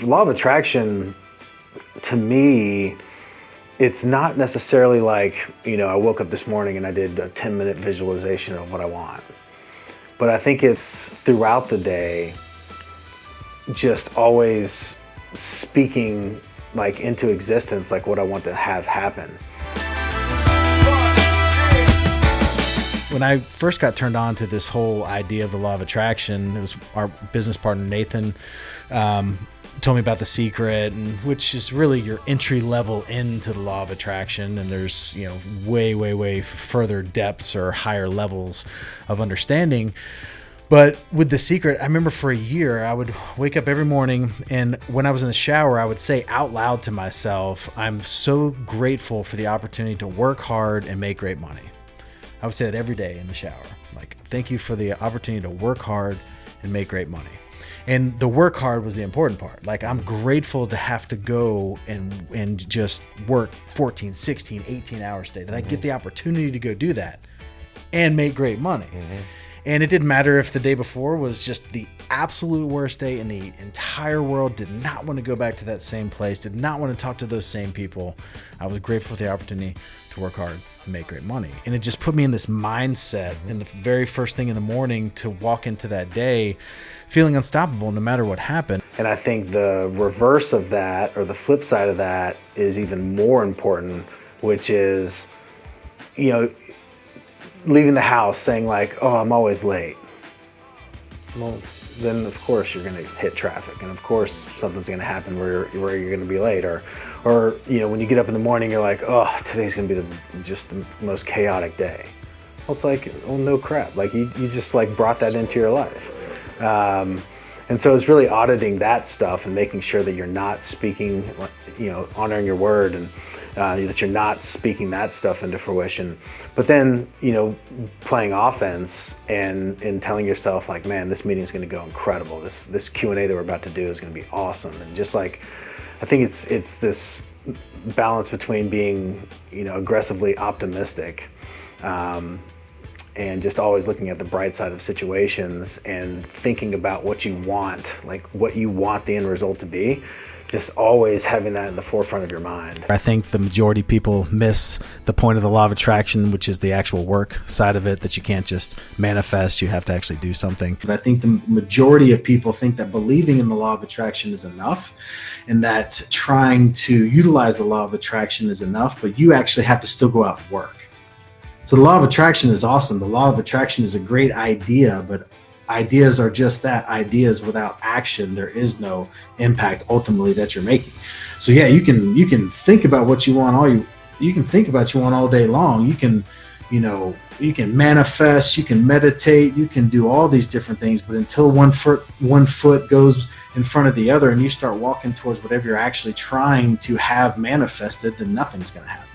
Law of attraction, to me, it's not necessarily like, you know, I woke up this morning and I did a 10 minute visualization of what I want. But I think it's throughout the day, just always speaking like into existence, like what I want to have happen. When I first got turned on to this whole idea of the law of attraction, it was our business partner Nathan um, told me about the secret, and which is really your entry level into the law of attraction. And there's you know way, way, way further depths or higher levels of understanding. But with the secret, I remember for a year, I would wake up every morning, and when I was in the shower, I would say out loud to myself, I'm so grateful for the opportunity to work hard and make great money. I would say that every day in the shower. Like, thank you for the opportunity to work hard and make great money. And the work hard was the important part. Like, I'm grateful to have to go and and just work 14, 16, 18 hours a day, that mm-hmm. I get the opportunity to go do that and make great money. Mm-hmm. And it didn't matter if the day before was just the absolute worst day in the entire world, did not want to go back to that same place, did not want to talk to those same people. I was grateful for the opportunity to work hard make great money. And it just put me in this mindset in the very first thing in the morning to walk into that day feeling unstoppable no matter what happened. And I think the reverse of that, or the flip side of that, is even more important, which is, you know, leaving the house saying like, oh, I'm always late. Well, then of course you're going to hit traffic, and of course something's going to happen where you're, where you're going to be late, or, or you know when you get up in the morning you're like, oh, today's going to be the, just the most chaotic day. Well, it's like, well, no crap. Like you, you just like brought that into your life, um, and so it's really auditing that stuff and making sure that you're not speaking, you know, honoring your word and uh, that you're not speaking that stuff into fruition. But then, you know, playing offense and and telling yourself like, man, this meeting is going to go incredible. This this Q and A that we're about to do is going to be awesome. And just like, I think it's it's this balance between being, you know, aggressively optimistic. Um, and just always looking at the bright side of situations and thinking about what you want, like what you want the end result to be, just always having that in the forefront of your mind. I think the majority of people miss the point of the law of attraction, which is the actual work side of it that you can't just manifest, you have to actually do something. But I think the majority of people think that believing in the law of attraction is enough and that trying to utilize the law of attraction is enough, but you actually have to still go out and work. So the law of attraction is awesome. The law of attraction is a great idea, but ideas are just that ideas without action. There is no impact ultimately that you're making. So yeah you can you can think about what you want all you you can think about you want all day long. You can you know you can manifest you can meditate you can do all these different things but until one foot one foot goes in front of the other and you start walking towards whatever you're actually trying to have manifested then nothing's going to happen